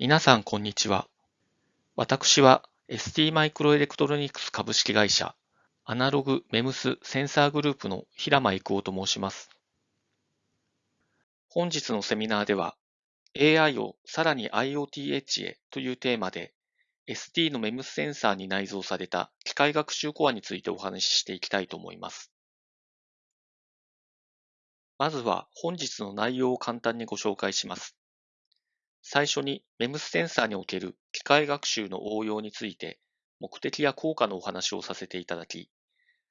皆さん、こんにちは。私は ST マイクロエレクトロニクス株式会社アナログメムスセンサーグループの平間育夫と申します。本日のセミナーでは AI をさらに IoT エッジへというテーマで ST のメムスセンサーに内蔵された機械学習コアについてお話ししていきたいと思います。まずは本日の内容を簡単にご紹介します。最初に MEMS センサーにおける機械学習の応用について目的や効果のお話をさせていただき、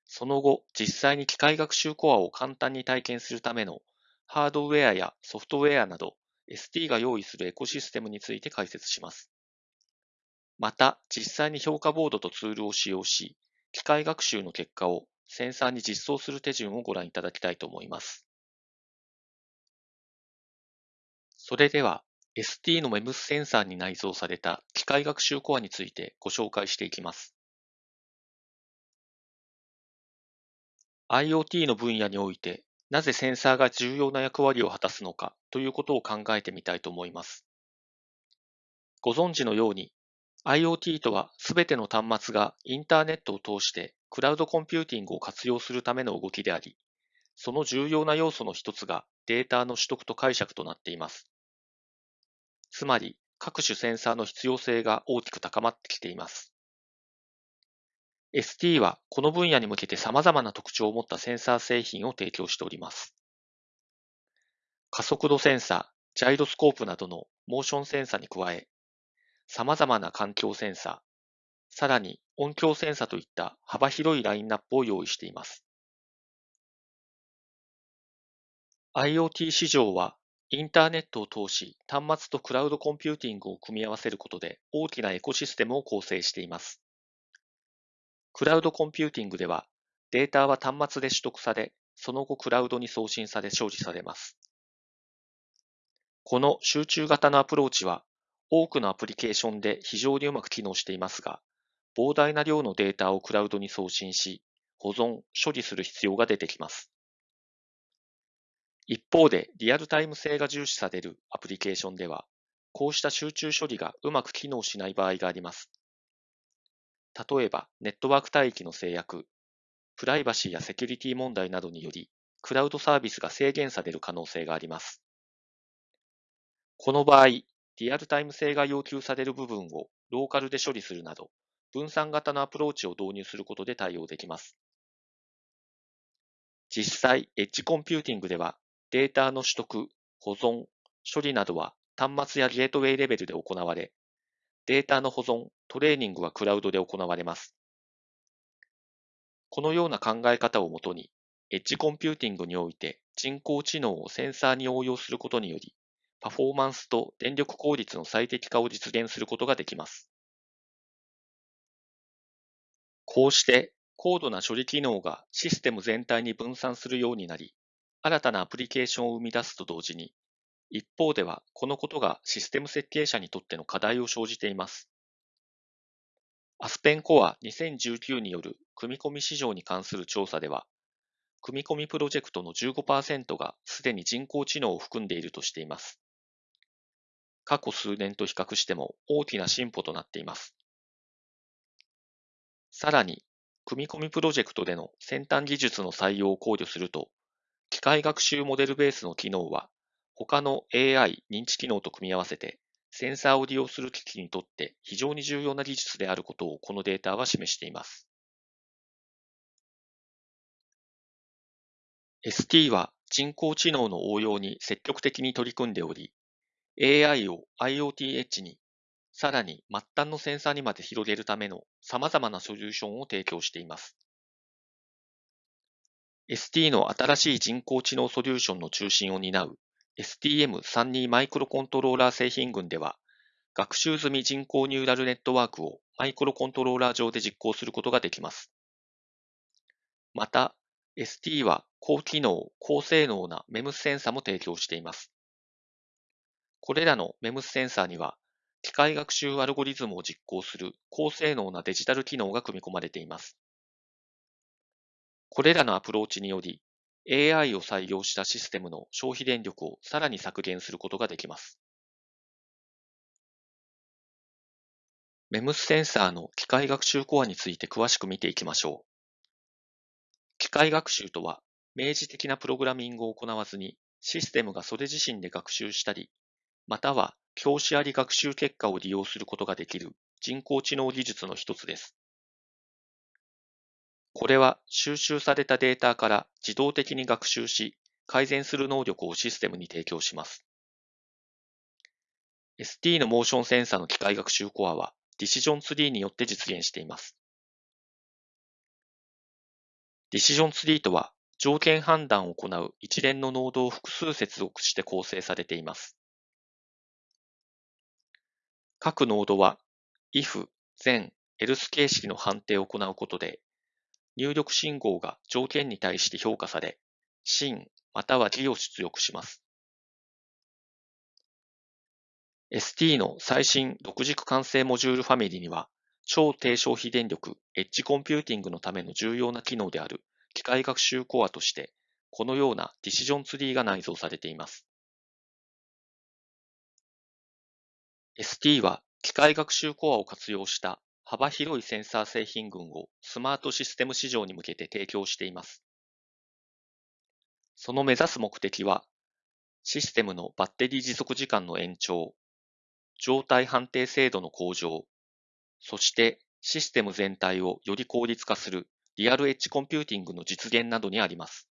その後実際に機械学習コアを簡単に体験するためのハードウェアやソフトウェアなど ST が用意するエコシステムについて解説します。また、実際に評価ボードとツールを使用し、機械学習の結果をセンサーに実装する手順をご覧いただきたいと思います。それでは、ST の MEMS センサーに内蔵された機械学習コアについてご紹介していきます。IoT の分野において、なぜセンサーが重要な役割を果たすのかということを考えてみたいと思います。ご存知のように、IoT とはすべての端末がインターネットを通してクラウドコンピューティングを活用するための動きであり、その重要な要素の一つがデータの取得と解釈となっています。つまり、各種センサーの必要性が大きく高まってきています。ST はこの分野に向けて様々な特徴を持ったセンサー製品を提供しております。加速度センサー、ジャイロスコープなどのモーションセンサーに加え、様々な環境センサー、さらに音響センサーといった幅広いラインナップを用意しています。IoT 市場はインターネットを通し、端末とクラウドコンピューティングを組み合わせることで大きなエコシステムを構成しています。クラウドコンピューティングでは、データは端末で取得され、その後クラウドに送信され処理されます。この集中型のアプローチは、多くのアプリケーションで非常にうまく機能していますが、膨大な量のデータをクラウドに送信し、保存、処理する必要が出てきます。一方で、リアルタイム性が重視されるアプリケーションでは、こうした集中処理がうまく機能しない場合があります。例えば、ネットワーク帯域の制約、プライバシーやセキュリティ問題などにより、クラウドサービスが制限される可能性があります。この場合、リアルタイム性が要求される部分をローカルで処理するなど、分散型のアプローチを導入することで対応できます。実際、エッジコンピューティングでは、データの取得、保存、処理などは端末やゲートウェイレベルで行われ、データの保存、トレーニングはクラウドで行われます。このような考え方をもとに、エッジコンピューティングにおいて人工知能をセンサーに応用することにより、パフォーマンスと電力効率の最適化を実現することができます。こうして高度な処理機能がシステム全体に分散するようになり、新たなアプリケーションを生み出すと同時に、一方ではこのことがシステム設計者にとっての課題を生じています。アスペンコア2019による組み込み市場に関する調査では、組み込みプロジェクトの15%がすでに人工知能を含んでいるとしています。過去数年と比較しても大きな進歩となっています。さらに、組み込みプロジェクトでの先端技術の採用を考慮すると、機械学習モデルベースの機能は、他の AI 認知機能と組み合わせて、センサーを利用する機器にとって非常に重要な技術であることをこのデータは示しています。ST は人工知能の応用に積極的に取り組んでおり、AI を IoT エッジに、さらに末端のセンサーにまで広げるための様々なソリューションを提供しています。ST の新しい人工知能ソリューションの中心を担う STM32 マイクロコントローラー製品群では、学習済み人工ニューラルネットワークをマイクロコントローラー上で実行することができます。また、ST は高機能、高性能な MEMS センサも提供しています。これらの MEMS センサーには、機械学習アルゴリズムを実行する高性能なデジタル機能が組み込まれています。これらのアプローチにより、AI を採用したシステムの消費電力をさらに削減することができます。MEMS センサーの機械学習コアについて詳しく見ていきましょう。機械学習とは、明示的なプログラミングを行わずに、システムがそれ自身で学習したり、または教師あり学習結果を利用することができる人工知能技術の一つです。これは収集されたデータから自動的に学習し、改善する能力をシステムに提供します。ST のモーションセンサーの機械学習コアはディシジョンツリーによって実現しています。ディシジョンツリーとは、条件判断を行う一連のノードを複数接続して構成されています。各ノードは、if、then、else 形式の判定を行うことで、入力信号が条件に対して評価され、真または偽を出力します。ST の最新6軸慣性モジュールファミリーには、超低消費電力、エッジコンピューティングのための重要な機能である機械学習コアとして、このような decision tree が内蔵されています。ST は機械学習コアを活用した幅広いセンサー製品群をスマートシステム市場に向けて提供しています。その目指す目的は、システムのバッテリー持続時間の延長、状態判定精度の向上、そしてシステム全体をより効率化するリアルエッジコンピューティングの実現などにあります。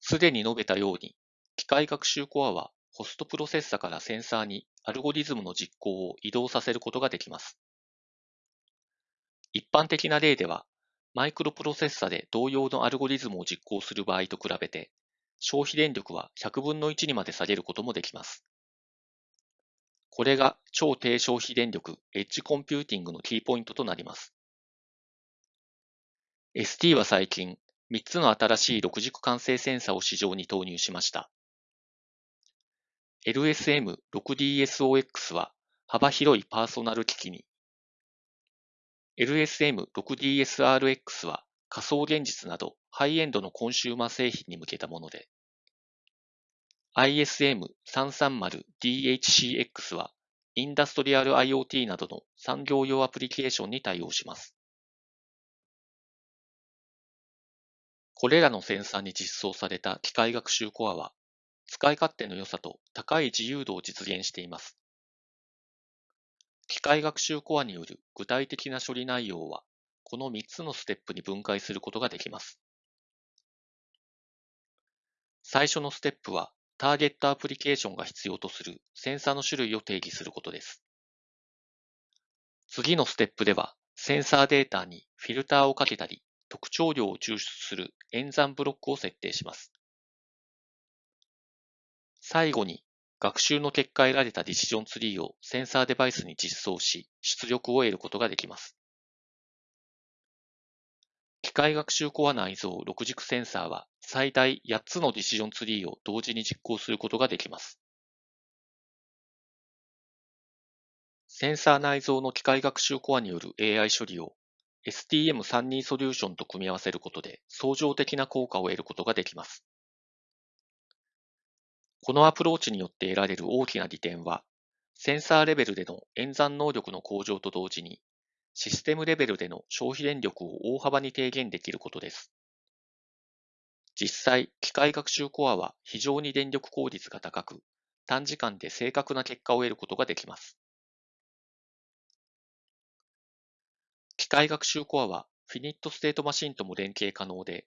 すでに述べたように、機械学習コアはホストプロセッサからセンサーにアルゴリズムの実行を移動させることができます。一般的な例では、マイクロプロセッサで同様のアルゴリズムを実行する場合と比べて、消費電力は100分の1にまで下げることもできます。これが超低消費電力エッジコンピューティングのキーポイントとなります。ST は最近、3つの新しい6軸慣性センサを市場に投入しました。LSM6DSOX は幅広いパーソナル機器に、LSM6DSRX は仮想現実などハイエンドのコンシューマー製品に向けたもので、ISM330DHCX はインダストリアル IoT などの産業用アプリケーションに対応します。これらのセンサーに実装された機械学習コアは、使い勝手の良さと高い自由度を実現しています。機械学習コアによる具体的な処理内容は、この3つのステップに分解することができます。最初のステップは、ターゲットアプリケーションが必要とするセンサーの種類を定義することです。次のステップでは、センサーデータにフィルターをかけたり、特徴量を抽出する演算ブロックを設定します。最後に、学習の結果得られたディシジョンツリーをセンサーデバイスに実装し、出力を得ることができます。機械学習コア内蔵6軸センサーは最大8つのディシジョンツリーを同時に実行することができます。センサー内蔵の機械学習コアによる AI 処理を STM32 ソリューションと組み合わせることで相乗的な効果を得ることができます。このアプローチによって得られる大きな利点は、センサーレベルでの演算能力の向上と同時にシステムレベルでの消費電力を大幅に低減できることです。実際、機械学習コアは非常に電力効率が高く、短時間で正確な結果を得ることができます。機械学習コアはフィニットステートマシンとも連携可能で、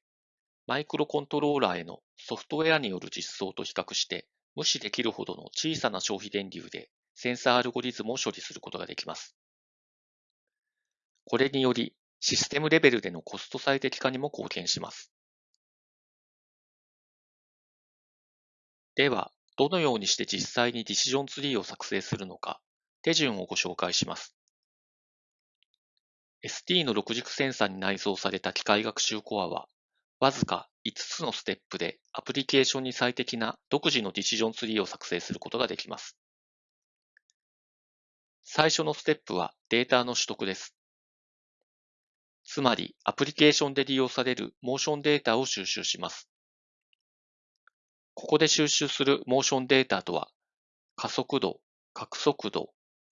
マイクロコントローラーへのソフトウェアによる実装と比較して無視できるほどの小さな消費電流でセンサーアルゴリズムを処理することができます。これにより、システムレベルでのコスト最適化にも貢献します。では、どのようにして実際にディシジョンツリーを作成するのか、手順をご紹介します。ST の6軸センサーに内蔵された機械学習コアは、わずか5つのステップでアプリケーションに最適な独自のディシジョンツリーを作成することができます。最初のステップはデータの取得です。つまり、アプリケーションで利用されるモーションデータを収集します。ここで収集するモーションデータとは、加速度、角速度、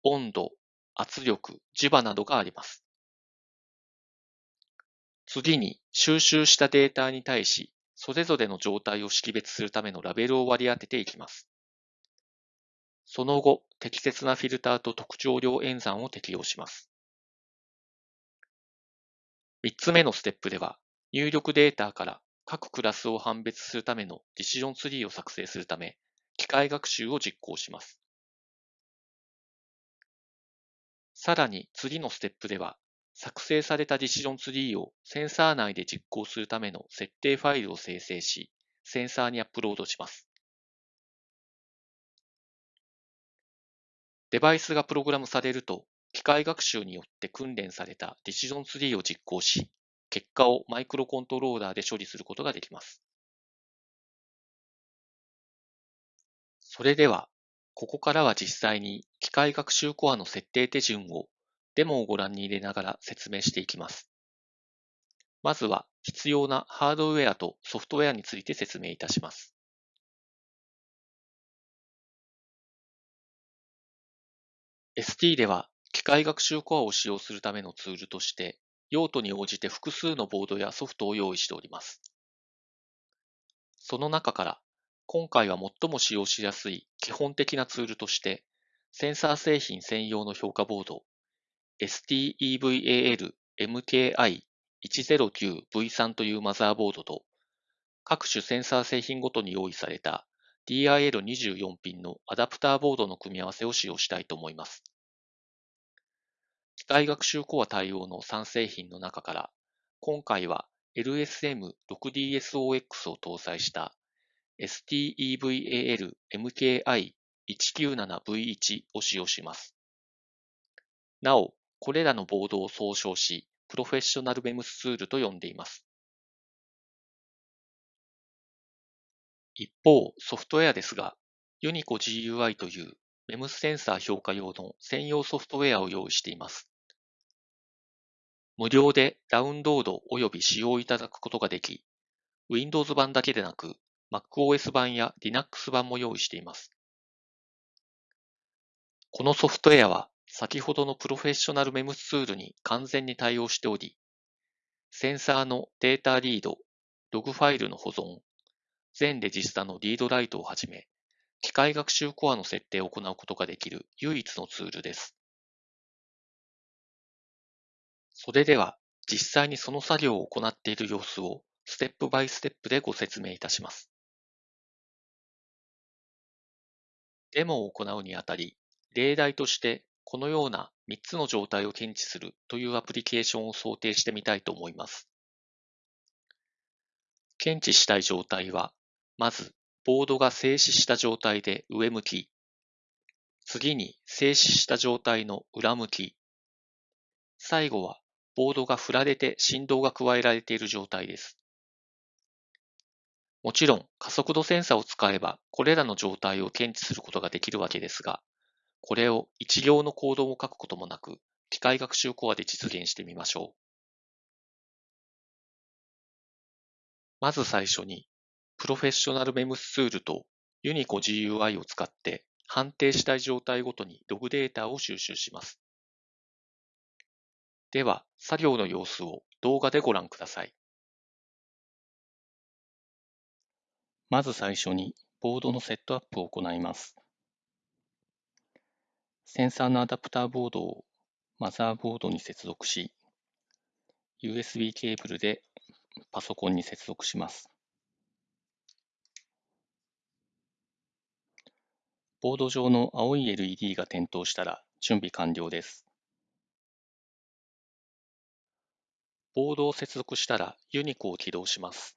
温度、圧力、磁場などがあります。次に、収集したデータに対し、それぞれの状態を識別するためのラベルを割り当てていきます。その後、適切なフィルターと特徴量演算を適用します。3つ目のステップでは、入力データから各クラスを判別するためのディシジョンツリーを作成するため、機械学習を実行します。さらに次のステップでは、作成されたディシジョンツリーをセンサー内で実行するための設定ファイルを生成し、センサーにアップロードします。デバイスがプログラムされると、機械学習によって訓練されたディシジョンツリーを実行し、結果をマイクロコントローラーで処理することができます。それでは、ここからは実際に機械学習コアの設定手順をデモをご覧に入れながら説明していきます。まずは必要なハードウェアとソフトウェアについて説明いたします。ST では機械学習コアを使用するためのツールとして用途に応じて複数のボードやソフトを用意しております。その中から今回は最も使用しやすい基本的なツールとしてセンサー製品専用の評価ボード STEVAL MKI109V3 というマザーボードと、各種センサー製品ごとに用意された DIL24 ピンのアダプターボードの組み合わせを使用したいと思います。機械学習コア対応の3製品の中から、今回は LSM6DSOX を搭載した STEVAL MKI197V1 を使用します。なお、これらのボードを総称し、プロフェッショナルメムスツールと呼んでいます。一方、ソフトウェアですが、ユニコ GUI というメムスセンサー評価用の専用ソフトウェアを用意しています。無料でダウンロード及び使用いただくことができ、Windows 版だけでなく MacOS 版や Linux 版も用意しています。このソフトウェアは先ほどのプロフェッショナルメムツールに完全に対応しており、センサーのデータリード、ログファイルの保存、全レジスタのリードライトをはじめ、機械学習コアの設定を行うことができる唯一のツールです。それでは、実際にその作業を行っている様子をステップバイステップでご説明いたします。デモを行うにあたり、例題としてこのような3つの状態を検知するというアプリケーションを想定してみたいと思います。検知したい状態は、まず、ボードが静止した状態で上向き、次に静止した状態の裏向き、最後はボードが振られて振動が加えられている状態です。もちろん加速度センサーを使えばこれらの状態を検知することができるわけですが、これを一行のコードを書くこともなく、機械学習コアで実現してみましょう。まず最初に、プロフェッショナルメムスツールとユニコ GUI を使って判定したい状態ごとにログデータを収集します。では、作業の様子を動画でご覧ください。まず最初に、ボードのセットアップを行います。センサーのアダプターボードをマザーボードに接続し、USB ケーブルでパソコンに接続します。ボード上の青い LED が点灯したら準備完了です。ボードを接続したらユニコを起動します。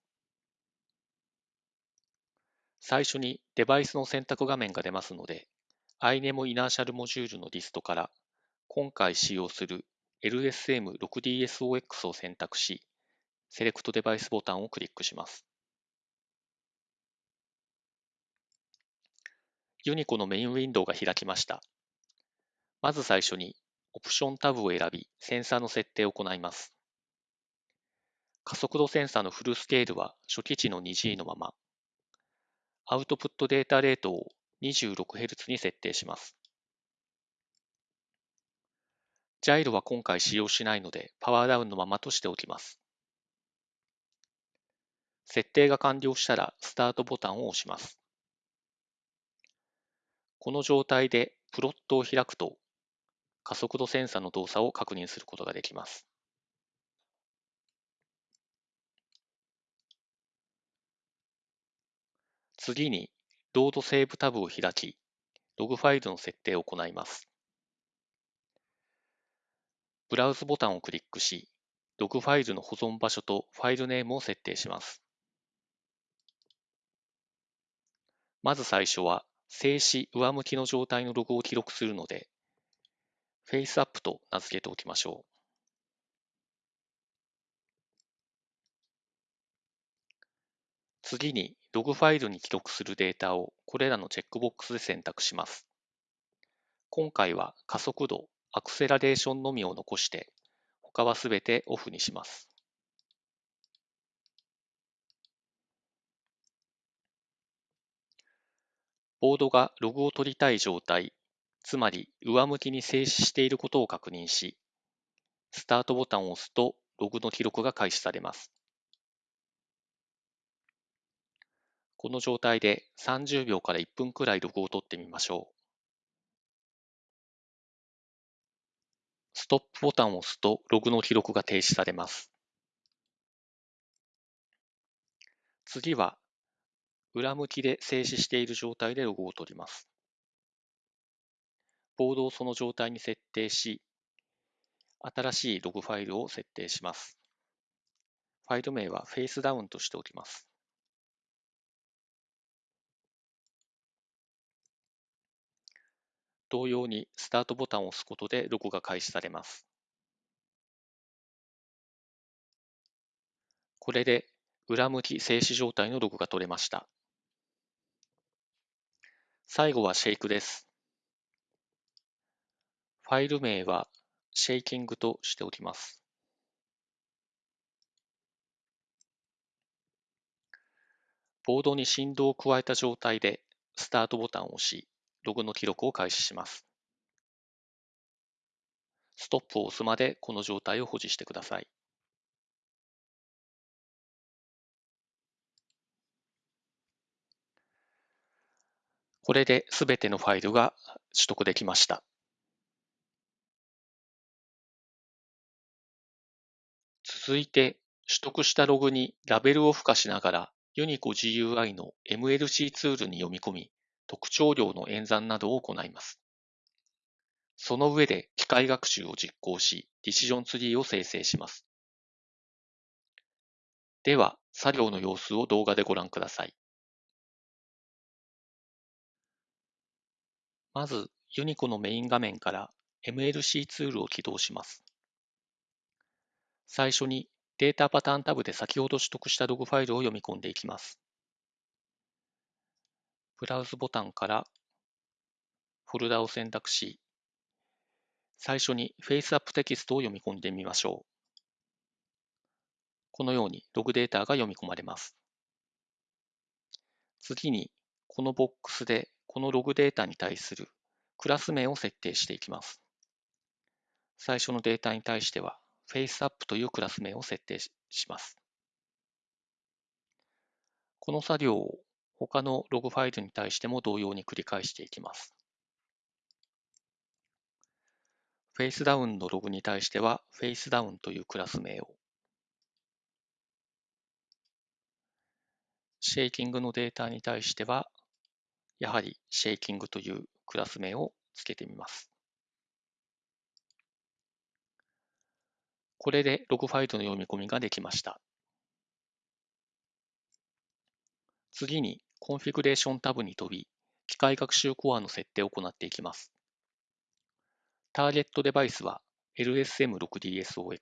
最初にデバイスの選択画面が出ますので、iNemo イナーシャルモジュールのリストから今回使用する LSM6DSOX を選択し、セレクトデバイスボタンをクリックします。ユニコのメインウィンドウが開きました。まず最初にオプションタブを選び、センサーの設定を行います。加速度センサーのフルスケールは初期値の 2G のまま、アウトプットデータレートを 26Hz に設定します。ジャイロは今回使用しないので、パワーダウンのままとしておきます。設定が完了したら、スタートボタンを押します。この状態でプロットを開くと、加速度センサの動作を確認することができます。次に、 load save タブを開き、ログファイルの設定を行います。 browse ボタンをクリックし、ログファイルの保存場所とファイルネームを設定します。まず最初は、静止上向きの状態のログを記録するので、 face up と名付けておきましょう。次に、ログファイルに記録するデータをこれらのチェックボックスで選択します。今回は加速度、アクセラレーションのみを残して、他はすべてオフにします。ボードがログを取りたい状態、つまり上向きに静止していることを確認し、スタートボタンを押すとログの記録が開始されます。この状態で30秒から1分くらいログを取ってみましょう。ストップボタンを押すとログの記録が停止されます。次は、裏向きで静止している状態でログを取ります。ボードをその状態に設定し、新しいログファイルを設定します。ファイル名はフェイスダウンとしておきます。同様にスタートボタンを押すことでログが開始されます。これで裏向き静止状態のログが取れました。最後はシェイクです。ファイル名はシェイキングとしておきます。ボードに振動を加えた状態でスタートボタンを押し、ログの記録を開始します。ストップを押すまでこの状態を保持してください。これで全てのファイルが取得できました。続いて、取得したログにラベルを付加しながら、ユニコ GUI の MLC ツールに読み込み、特徴量の演算などを行います。その上で機械学習を実行し、ディシジョンツリーを生成します。では、作業の様子を動画でご覧ください。まず、 Unico のメイン画面から MLC ツールを起動します。最初に data pattern タブで先ほど取得したログファイルを読み込んでいきます。 browse ボタンからフォルダを選択し、最初に face up テキストを読み込んでみましょう。このようにログデータが読み込まれます。次に、このボックスでこのログデータに対するクラス名を設定していきます。最初のデータに対しては FaceUp というクラス名を設定します。この作業を他のログファイルに対しても同様に繰り返していきます。フェイスダウンのログに対しては、フェイスダウンというクラス名を。shaking のデータに対しては、やはり shaking というクラス名をつけてみます。これでログファイルの読み込みができました。次に configuration タブに飛び、機械学習コアの設定を行っていきます。 target device は LSM6DSOX。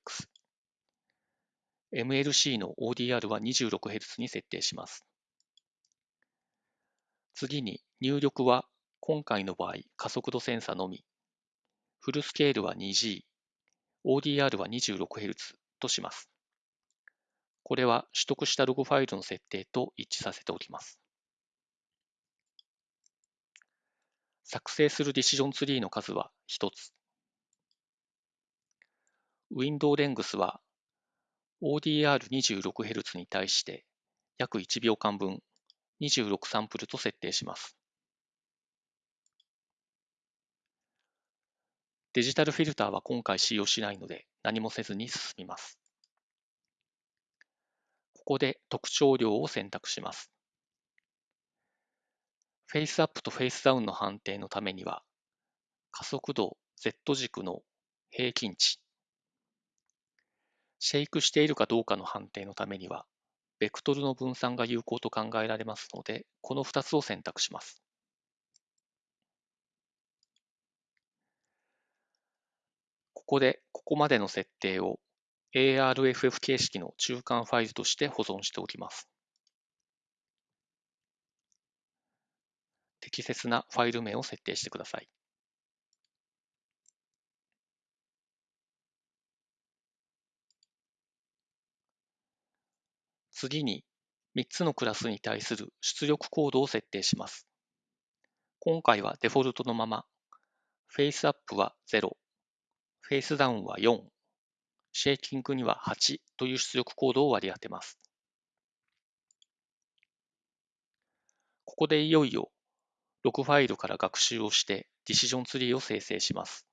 MLC の ODR は 26Hz に設定します。次に入力は今回の場合加速度センサのみ。フルスケールは 2G、ODR は 26Hz とします。これは取得したログファイルの設定と一致させておきます。作成するディシジョンツリーの数は1つ。window length は ODR26Hz に対して約1秒間分26サンプルと設定します。デジタルフィルターは今回使用しないので何もせずに進みます。ここで特徴量を選択します。 face up と face down の判定のためには加速度 Z 軸の平均値シェイクしているかどうかの判定のためにはベクトルの分散が有効と考えられますのでこの2つを選択します。ここでここまでの設定を ARFF 形式の中間ファイルとして保存しておきます。適切なファイル名を設定してください。次に3つのクラスに対する出力コードを設定します。今回はデフォルトのまま、FaceUp は0、フェイスダウンは4、シェイキングには8という出力コードを割り当てます。ここでいよいよログファイルから学習をしてディシジョンツリーを生成します。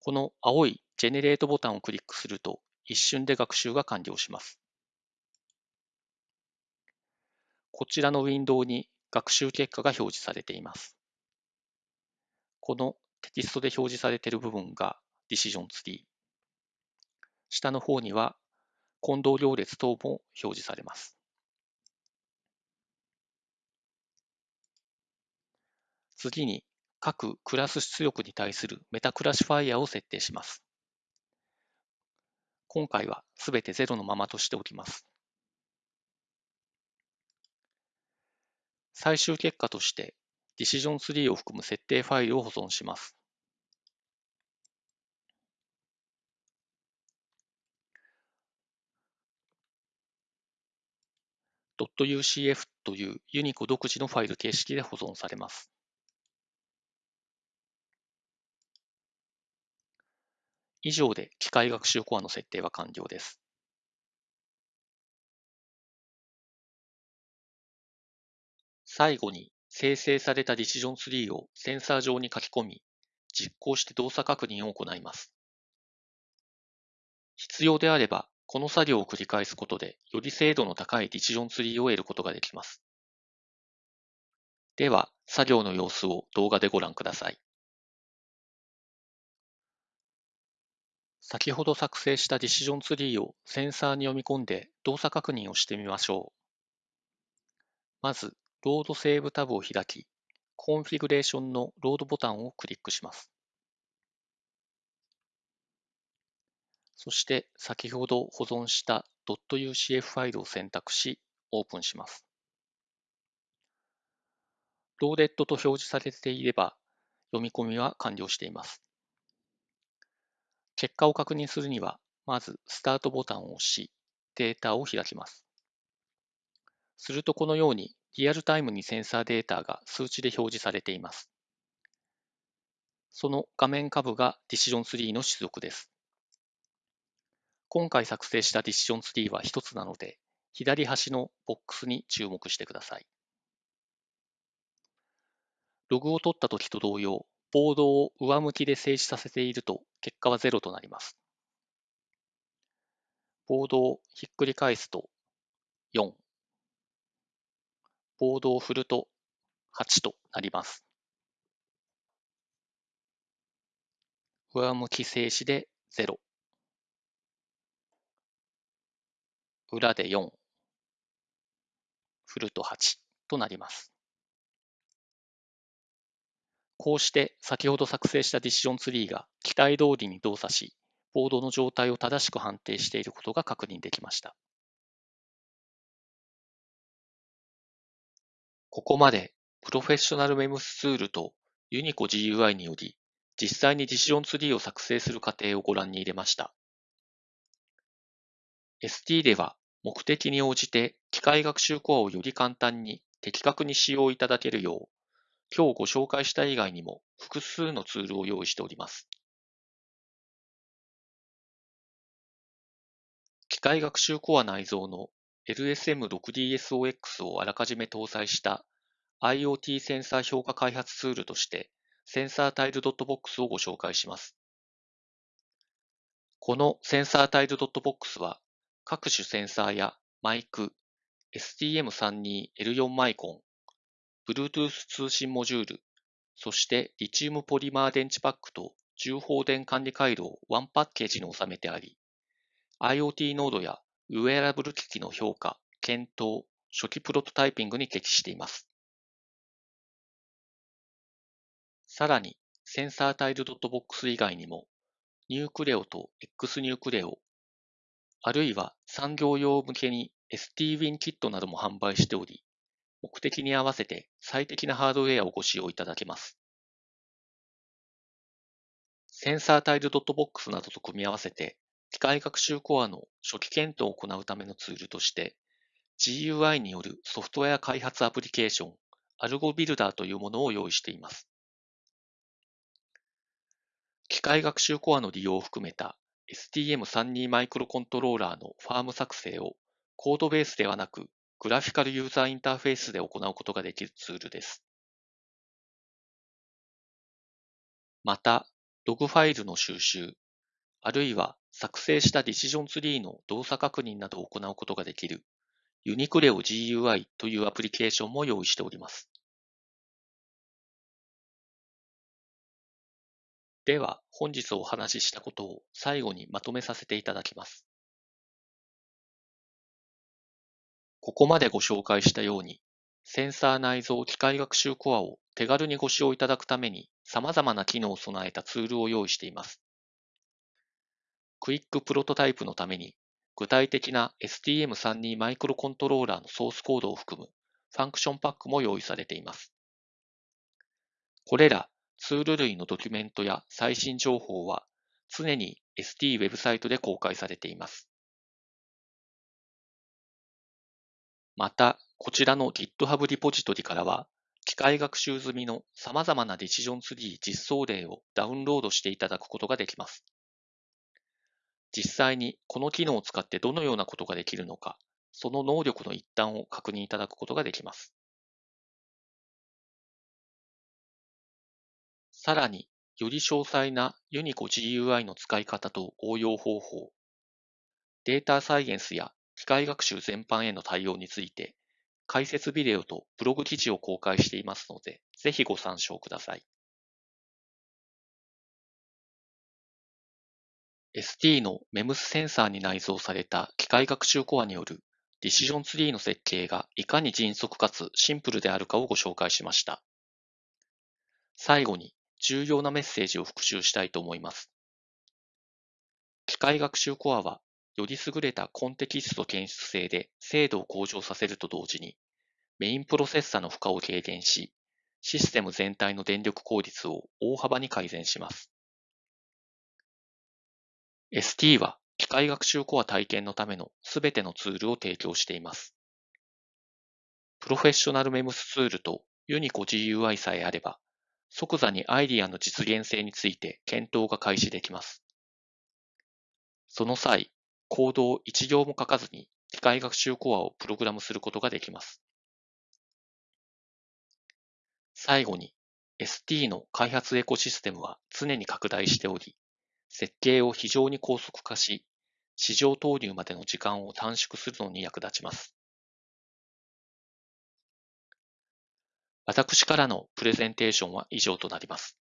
この青いジェネレートボタンをクリックすると一瞬で学習が完了します。こちらのウィンドウに学習結果が表示されています。このテキストで表示されている部分がディシジョンツリー。下の方には混同行列等も表示されます。次に各クラス出力に対するメタクラシファイアを設定します。今回はすべて0のままとしておきます。最終結果としてディシジョンツリーを含む設定ファイルを保存します。.ucf というユニコ独自のファイル形式で保存されます。以上で機械学習コアの設定は完了です。最後に生成されたディシジョンツリーをセンサー上に書き込み、実行して動作確認を行います。必要であれば、この作業を繰り返すことで、より精度の高い decision tree を得ることができます。では、作業の様子を動画でご覧ください。先ほど作成した decision tree をセンサーに読み込んで動作確認をしてみましょう。まず、 load save タブを開き、 configuration の load ボタンをクリックします。そして先ほど保存した .ucf ファイルを選択し、オープンします。ローデッドと表示されていれば、読み込みは完了しています。結果を確認するには、まずスタートボタンを押し、データを開きます。するとこのようにリアルタイムにセンサーデータが数値で表示されています。その画面下部がディシジョンツリーの出力です。今回作成したディシジョンツリーは1つなので、左端のボックスに注目してください。ログを取ったときと同様、ボードを上向きで静止させていると結果は0となります。ボードをひっくり返すと4、ボードを振ると8となります。上向き静止で0。裏で4。振ると8となります。こうして先ほど作成したディシジョンツリーが期待通りに動作し、ボードの状態を正しく判定していることが確認できました。ここまでプロフェッショナルメムスツールとユニコ GUI により実際にディシジョンツリーを作成する過程をご覧に入れました。ST では目的に応じて機械学習コアをより簡単に的確に使用いただけるよう今日ご紹介した以外にも複数のツールを用意しております。機械学習コア内蔵の LSM6DSOX をあらかじめ搭載した IoT センサー評価開発ツールとして SensorTile.box をご紹介します。この SensorTile.box は各種センサーやマイク、STM32L4 マイコン、Bluetooth 通信モジュール、そしてリチウムポリマー電池パックと充放電管理回路をワンパッケージに収めてあり、IoT ノードやウェアラブル機器の評価、検討、初期プロトタイピングに適しています。さらに、センサータイルドットボックス以外にも、 Nucleo と X-Nucleo、あるいは産業用向けに STWIN キットなども販売しており、目的に合わせて最適なハードウェアをご使用いただけます。センサータイルドットボックスなどと組み合わせて、機械学習コアの初期検討を行うためのツールとして、GUI によるソフトウェア開発アプリケーション、アルゴビルダーというものを用意しています。機械学習コアの利用を含めた STM32 マイクロコントローラーのファーム作成をコードベースではなくグラフィカルユーザーインターフェースで行うことができるツールです。また、ログファイルの収集、あるいは作成したディシジョンツリーの動作確認などを行うことができるユニクレオ GUI というアプリケーションも用意しております。では、本日お話ししたことを最後にまとめさせていただきます。ここまでご紹介したように、センサー内蔵機械学習コアを手軽にご使用いただくために様々な機能を備えたツールを用意しています。quick prototype のために具体的な STM32 マイクロコントローラーのソースコードを含む function pack も用意されています。これらツール類のドキュメントや最新情報は常に ST ウェブサイトで公開されています。また、こちらの GitHub リポジトリからは、機械学習済みの様々な decision tree 実装例をダウンロードしていただくことができます。実際にこの機能を使ってどのようなことができるのか、その能力の一端を確認いただくことができます。さらに、より詳細なユニコ GUI の使い方と応用方法、データサイエンスや機械学習全般への対応について、解説ビデオとブログ記事を公開していますので、ぜひご参照ください。ST の MEMS センサーに内蔵された機械学習コアによるディシジョンツリーの設計がいかに迅速かつシンプルであるかをご紹介しました。最後に重要なメッセージを復習したいと思います。機械学習コアはより優れたコンテキスト検出性で精度を向上させると同時に、メインプロセッサの負荷を軽減し、システム全体の電力効率を大幅に改善します。ST は機械学習コア体験のためのすべてのツールを提供しています。プロフェッショナルメムスツールとユニコ GUI さえあれば、即座にアイディアの実現性について検討が開始できます。その際、コードを一行も書かずに機械学習コアをプログラムすることができます。最後に ST の開発エコシステムは常に拡大しており、設計を非常に高速化し、市場投入までの時間を短縮するのに役立ちます。私からのプレゼンテーションは以上となります。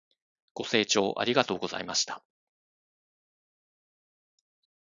ご清聴ありがとうございました。